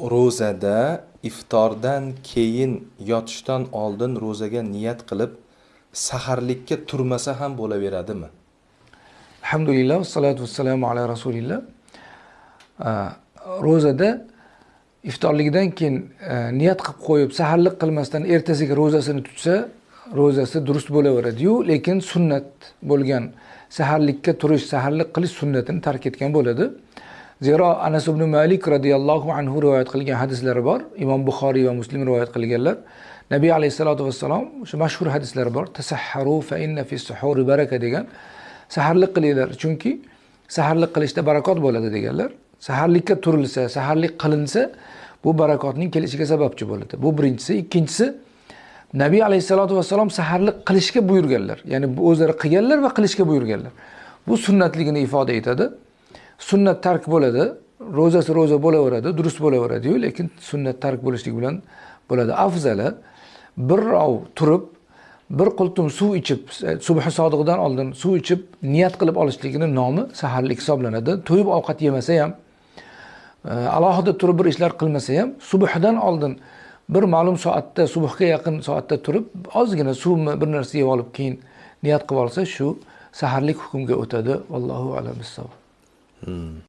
ro'zada iftordan keyin yotishdan oldin ro'zaga niyat qilib saharlikka turmasa ham bo'laveradimi? Alhamdulillah vassalotu vassalamu ala rasulilloh ro'zada iftorligidan keyin e, niyat qilib qo'yib saharlik qilmasdan ertasiga ro'zasini tutsa ro'zasi durust bo'laveradiyu lekin sunnat bo'lgan saharlikka turish saharlik qilish sunnatini tark etgan bo'ladi. Zero anas ibn malik roziyallohu anhu rivoyat qilgan hadislari bor. Imom buxoriy va muslim rivoyat qilganlar. Nabiy alayhissalotu vassalom o'sha mashhur hadislari bor. Tasahharu fa inna fi suhuri baraka degan. Saharlik qilinglar chunki saharlik qilishda barakot bo'ladi deganlar. Saharlikka turilsa saharlik qilinsa bu barakotning kelishiga sababchi bo'ladi. Bu birinchisi. Ikkinchisi nabiy alayhissalotu vassalom saharlik qilishga buyurganlar. Ya'ni bu o'zlari qilganlar va qilishga buyurganlar. Bu sunnatligini ifoda etadi. Sunnat tark bo'ladi ro'zasi ro'za bo'laveradi durust bo'laveradiyu lekin sunnat tark bo'lishlik bilan bo'ladi. Afzali birrov turib bir qultum suv ichib subhi sodiqdan oldin suv ichib niyat qilib olishligini nomi saharlik hisoblanadi. To'yib ovqat yemasa ham e, alohida turib bir ishlar qilmasa ham subhdan oldin bir ma'lum soatda subhga yaqin soatda turib ozgina suvmi bir narsa yeb olib keyin niyat qilib olsa shu saharlik hukmga o'tadi. Allohu alam Hmm.